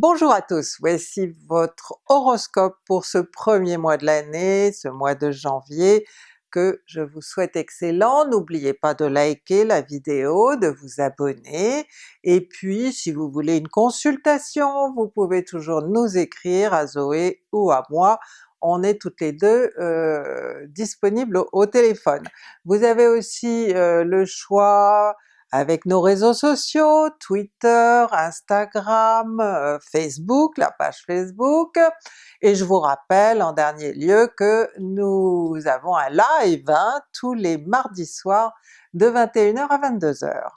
Bonjour à tous, voici votre horoscope pour ce premier mois de l'année, ce mois de janvier, que je vous souhaite excellent. N'oubliez pas de liker la vidéo, de vous abonner, et puis si vous voulez une consultation, vous pouvez toujours nous écrire à Zoé ou à moi, on est toutes les deux euh, disponibles au, téléphone. Vous avez aussi euh, le choix avec nos réseaux sociaux, Twitter, Instagram, euh, Facebook, la page Facebook, et je vous rappelle en dernier lieu que nous avons un live hein, tous les mardis soirs de 21h à 22h.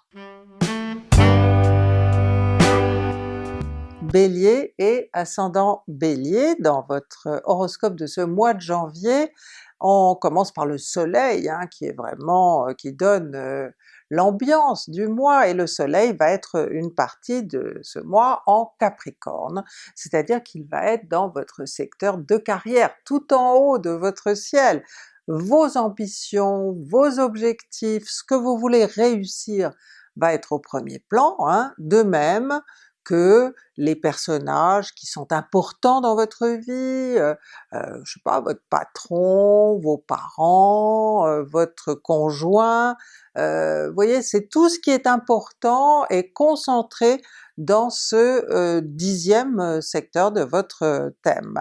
Bélier et ascendant Bélier, dans votre horoscope de ce mois de janvier, on commence par le soleil hein, qui est vraiment, euh, qui donne euh, l'ambiance du mois, et le soleil va être une partie de ce mois en Capricorne, c'est-à-dire qu'il va être dans votre secteur de carrière, tout en haut de votre ciel. Vos ambitions, vos objectifs, ce que vous voulez réussir va être au premier plan, hein. de même que les personnages qui sont importants dans votre vie, euh, euh, je sais pas, votre patron, vos parents, euh, votre conjoint, vous voyez, c'est tout ce qui est important et concentré dans ce dixième secteur de votre thème.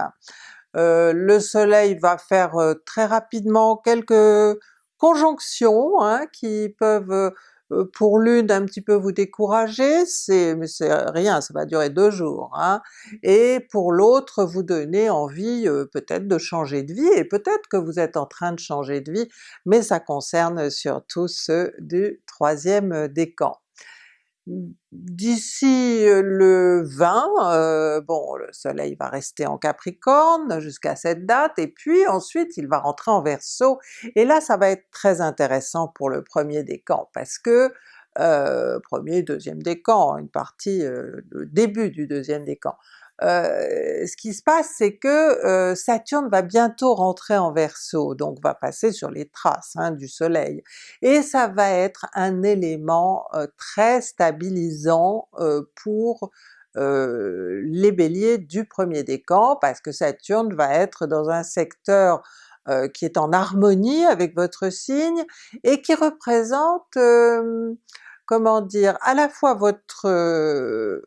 le soleil va faire très rapidement quelques conjonctions hein, qui peuvent pour l'une un petit peu vous décourager, c'est rien, ça va durer deux jours, hein, et pour l'autre vous donner envie euh, peut-être de changer de vie, et peut-être que vous êtes en train de changer de vie, mais ça concerne surtout ceux du troisième décan. D'ici euh, le 20, euh, bon le soleil va rester en Capricorne jusqu'à cette date, et puis ensuite il va rentrer en Verseau, et là ça va être très intéressant pour le premier décan, parce que euh, premier, deuxième décan, une partie, le début du deuxième décan, euh, ce qui se passe c'est que euh, Saturne va bientôt rentrer en Verseau, donc va passer sur les traces hein, du soleil, et ça va être un élément euh, très stabilisant pour les Béliers du premier décan, parce que Saturne va être dans un secteur qui est en harmonie avec votre signe, et qui représente comment dire, à la fois votre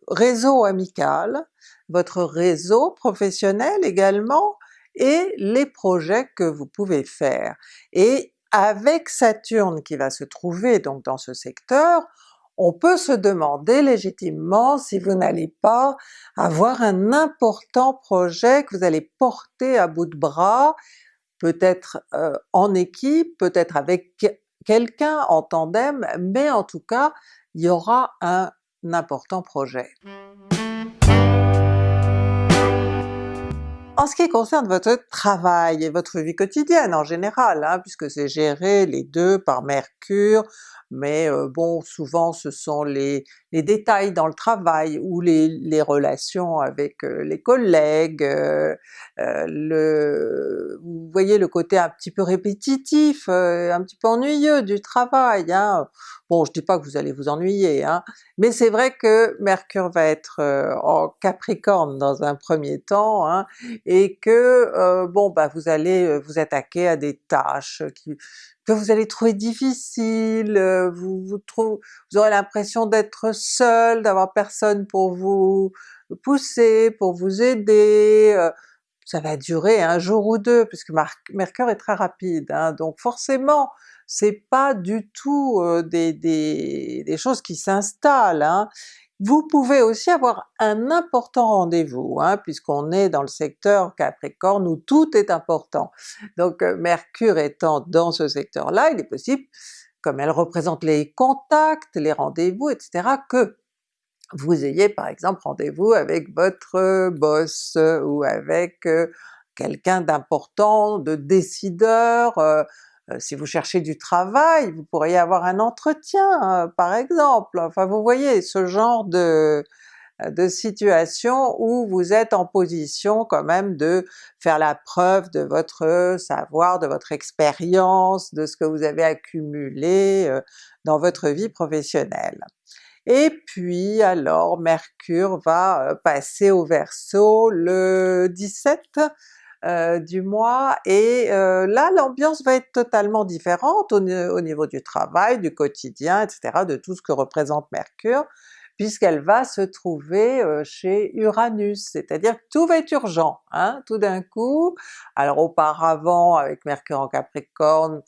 réseau amical, votre réseau professionnel également, et les projets que vous pouvez faire. Et avec Saturne qui va se trouver donc dans ce secteur, on peut se demander légitimement si vous n'allez pas avoir un important projet que vous allez porter à bout de bras, peut-être euh, en équipe, peut-être avec quelqu'un en tandem, mais en tout cas il y aura un important projet. En ce qui concerne votre travail et votre vie quotidienne en général, hein, puisque c'est géré les deux par Mercure, mais euh, bon souvent ce sont les, détails dans le travail ou les, relations avec euh, les collègues, euh, vous voyez le côté un petit peu répétitif, un petit peu ennuyeux du travail. Hein. Bon je dis pas que vous allez vous ennuyer, hein, mais c'est vrai que Mercure va être en Capricorne dans un premier temps, que bon bah vous allez vous attaquer à des tâches que vous allez trouver difficiles, vous, vous, vous aurez l'impression d'être seul, d'avoir personne pour vous pousser, pour vous aider, ça va durer un jour ou deux, puisque Mercure est très rapide, hein, donc forcément c'est pas du tout des, choses qui s'installent, hein. Vous pouvez aussi avoir un important rendez-vous, hein, puisqu'on est dans le secteur Capricorne où tout est important. Donc Mercure étant dans ce secteur-là, il est possible, comme elle représente les contacts, les rendez-vous, etc., que vous ayez par exemple rendez-vous avec votre boss ou avec quelqu'un d'important, de décideur, si vous cherchez du travail, vous pourriez avoir un entretien par exemple, enfin vous voyez ce genre de, de situation où vous êtes en position quand même de faire la preuve de votre savoir, de votre expérience, de ce que vous avez accumulé dans votre vie professionnelle. Et puis alors Mercure va passer au Verseau le 17 du mois, et là l'ambiance va être totalement différente au, au, niveau du travail, du quotidien, etc., de tout ce que représente Mercure, puisqu'elle va se trouver chez Uranus, c'est-à-dire que tout va être urgent, hein, tout d'un coup. Alors auparavant avec Mercure en Capricorne,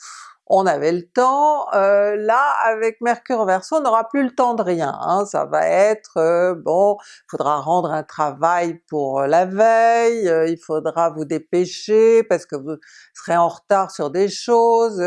on avait le temps, euh, là avec Mercure en Verseau on n'aura plus le temps de rien, hein. ça va être euh, bon, il faudra rendre un travail pour la veille, euh, il faudra vous dépêcher parce que vous serez en retard sur des choses,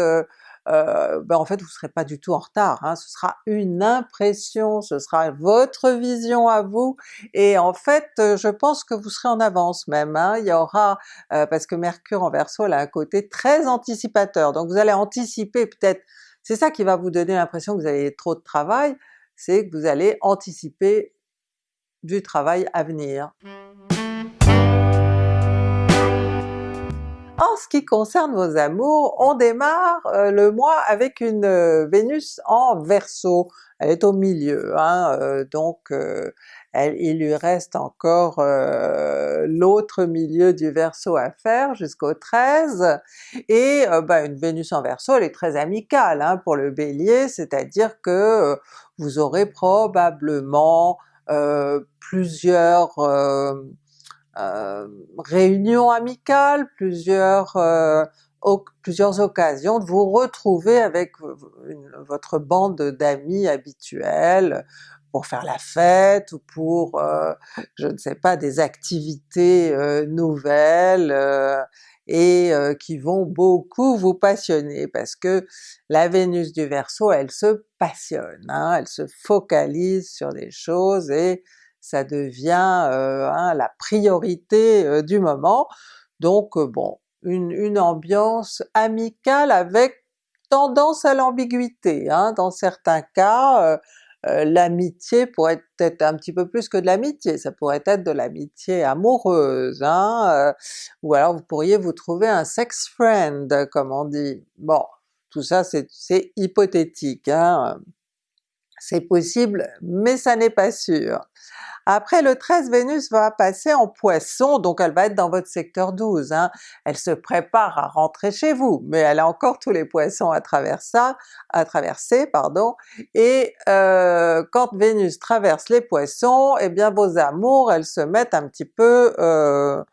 euh, ben en fait vous ne serez pas du tout en retard, hein. ce sera une impression, ce sera votre vision à vous, et en fait euh, je pense que vous serez en avance même, hein. il y aura, euh, parce que Mercure en Verseau elle a un côté très anticipateur, donc vous allez anticiper peut-être, c'est ça qui va vous donner l'impression que vous avez trop de travail, c'est que vous allez anticiper du travail à venir. En ce qui concerne vos amours, on démarre euh, le mois avec une euh, Vénus en Verseau, elle est au milieu, hein, euh, donc il lui reste encore l'autre milieu du Verseau à faire jusqu'au 13, et ben, une Vénus en Verseau elle est très amicale hein, pour le Bélier, c'est-à-dire que vous aurez probablement plusieurs réunions amicales, plusieurs, euh, plusieurs occasions de vous retrouver avec votre bande d'amis habituels pour faire la fête ou pour, euh, je ne sais pas, des activités nouvelles et qui vont beaucoup vous passionner parce que la Vénus du Verseau elle se passionne, hein, elle se focalise sur des choses et ça devient euh, hein, la priorité euh, du moment. Donc euh, bon, une, ambiance amicale avec tendance à l'ambiguïté. Hein. Dans certains cas, l'amitié pourrait être un petit peu plus que de l'amitié, ça pourrait être de l'amitié amoureuse, hein, ou alors vous pourriez vous trouver un sex friend comme on dit. Bon, tout ça c'est hypothétique, hein. C'est possible mais ça n'est pas sûr. Après le 13, Vénus va passer en Poisson, donc elle va être dans votre secteur 12, hein. elle se prépare à rentrer chez vous, mais elle a encore tous les Poissons à, traverser, à traverser, pardon, et euh, quand Vénus traverse les Poissons, eh bien vos amours elles se mettent un petit peu euh,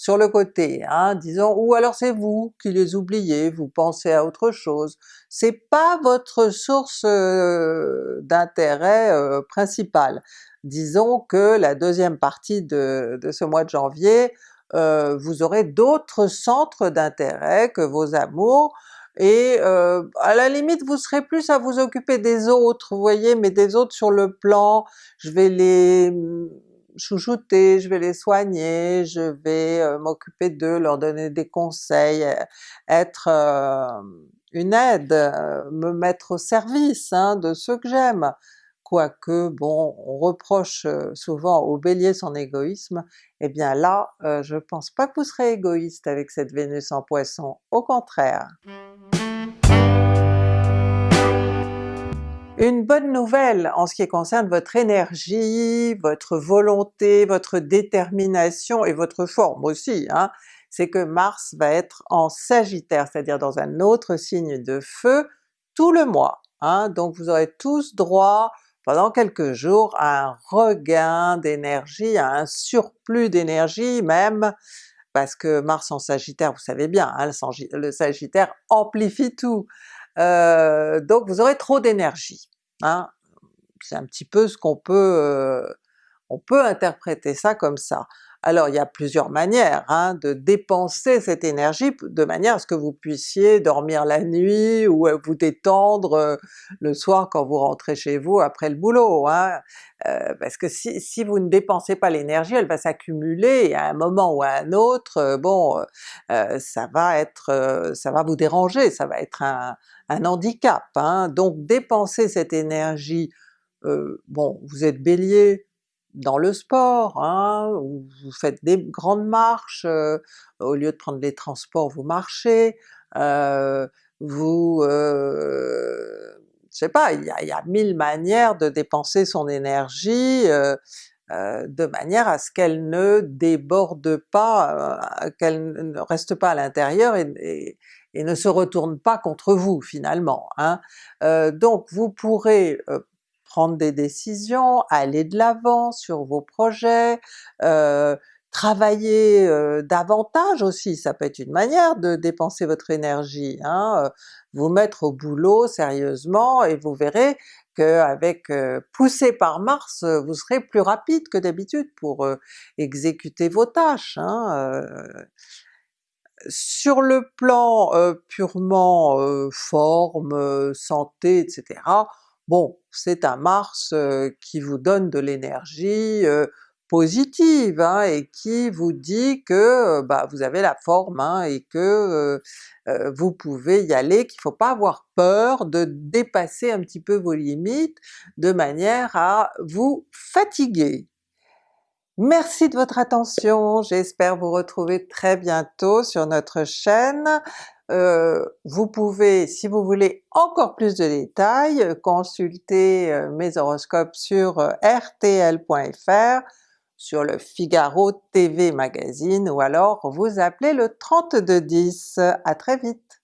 sur le côté, hein, disons, ou alors c'est vous qui les oubliez, vous pensez à autre chose. C'est pas votre source euh, d'intérêt euh, principale disons que la deuxième partie de, ce mois de janvier, euh, vous aurez d'autres centres d'intérêt que vos amours, et à la limite vous serez plus à vous occuper des autres, vous voyez, mais des autres sur le plan, je vais les chouchouter, je vais les soigner, je vais euh, m'occuper d'eux, leur donner des conseils, être une aide, me mettre au service hein, de ceux que j'aime. Quoique bon, on reproche souvent au Bélier son égoïsme, eh bien là, je pense pas que vous serez égoïste avec cette Vénus en Poisson, au contraire. Une bonne nouvelle en ce qui concerne votre énergie, votre volonté, votre détermination et votre forme aussi, hein, c'est que Mars va être en Sagittaire, c'est-à-dire dans un autre signe de feu, tout le mois. Hein, donc vous aurez tous droit pendant quelques jours à un regain d'énergie, à un surplus d'énergie même, parce que Mars en Sagittaire, vous savez bien, hein, le, Sagittaire amplifie tout, donc vous aurez trop d'énergie. Hein. C'est un petit peu ce qu'on peut... Euh, on peut interpréter ça comme ça. Alors il y a plusieurs manières hein, de dépenser cette énergie de manière à ce que vous puissiez dormir la nuit ou vous détendre le soir quand vous rentrez chez vous après le boulot. Hein. Parce que si, vous ne dépensez pas l'énergie, elle va s'accumuler à un moment ou à un autre, bon, ça va être, ça va vous déranger, ça va être un, handicap. Hein. Donc dépenser cette énergie, bon vous êtes Bélier, dans le sport, hein, où vous faites des grandes marches, euh, au lieu de prendre les transports vous marchez, euh, vous... Euh, je sais pas, il y a, mille manières de dépenser son énergie, euh, de manière à ce qu'elle ne déborde pas, qu'elle ne reste pas à l'intérieur et, et, ne se retourne pas contre vous finalement. Hein. Donc vous pourrez prendre des décisions, aller de l'avant sur vos projets, travailler davantage aussi, ça peut être une manière de dépenser votre énergie, hein? vous mettre au boulot sérieusement et vous verrez qu'avec euh, poussé par Mars, vous serez plus rapide que d'habitude pour exécuter vos tâches. Hein, sur le plan purement forme, santé, etc., bon c'est un Mars qui vous donne de l'énergie, positive hein, et qui vous dit que bah, vous avez la forme hein, et que euh, vous pouvez y aller, qu'il ne faut pas avoir peur de dépasser un petit peu vos limites de manière à vous fatiguer. Merci de votre attention, j'espère vous retrouver très bientôt sur notre chaîne. Euh, vous pouvez, si vous voulez encore plus de détails, consulter euh, mes horoscopes sur rtl.fr sur le Figaro TV Magazine ou alors vous appelez le 3210. À très vite!